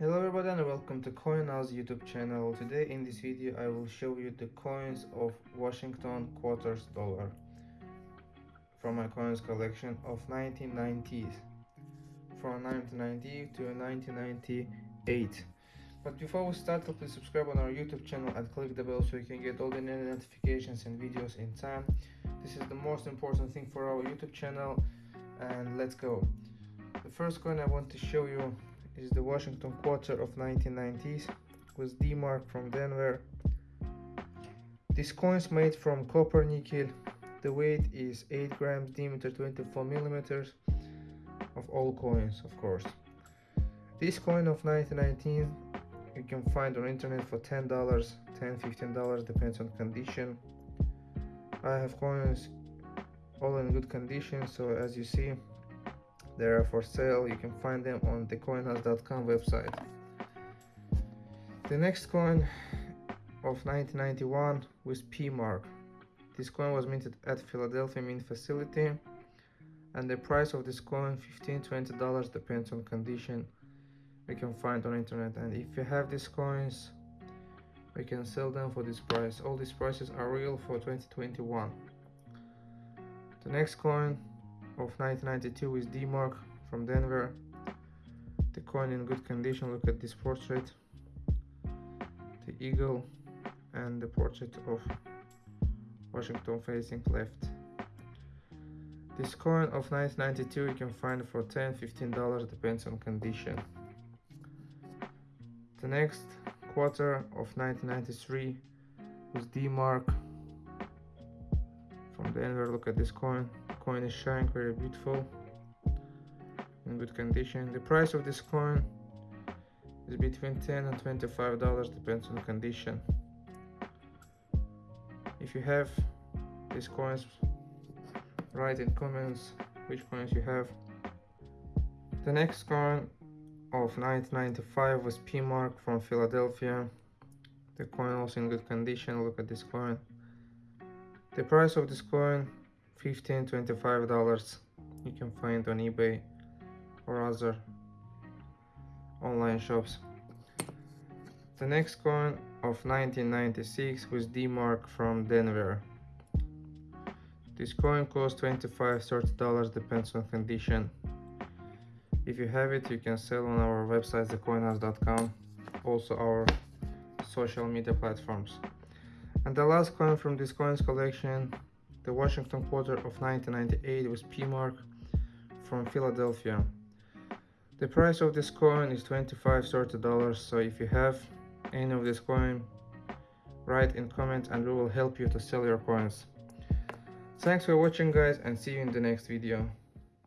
Hello everybody and welcome to CoinNow's YouTube channel. Today in this video I will show you the coins of Washington quarters dollar from my coins collection of 1990s from 1990 to 1998 but before we start please subscribe on our youtube channel and click the bell so you can get all the notifications and videos in time. This is the most important thing for our youtube channel and let's go. The first coin i want to show you is the washington quarter of 1990s with d-mark from denver. This coin is made from copper nickel. The weight is 8 grams diameter 24 millimeters of all coins of course. This coin of 1919 you can find on internet for $10 10 $15 depends on condition. I have coins all in good condition so as you see they are for sale. You can find them on the coinhouse.com website. The next coin of 1991 was P mark this coin was minted at Philadelphia mint facility and the price of this coin 15 20 dollars depends on condition we can find on internet. And if you have these coins we can sell them for this price. All these prices are real for 2021 the next coin of 1992 is D-Mark from Denver. The coin in good condition. Look at this portrait. The eagle and the portrait of Washington facing left. This coin of 1992 you can find for 10 15 dollars depends on condition. The next quarter of 1993 was D-Mark from Denver. Look at this coin. Coin is shining very beautiful in good condition. The price of this coin is between 10 and 25 dollars depends on condition. If you have these coins write in comments which coins you have. The next coin of 1995 was P-Mark from Philadelphia. The coin also in good condition, look at this coin. The price of this coin, 15 25 dollars You can find on eBay or other online shops. The next coin of 1996 was D-Mark from Denver. This coin costs 25 30 dollars depends on condition if you have it you can sell on our website thecoinhouse.com also our social media platforms and the last coin from this coins collection the washington quarter of 1998 was p-mark from philadelphia. The price of this coin is 25 30 dollars so if you have any of this coin write in comment and we will help you to sell your coins. Thanks for watching guys and see you in the next video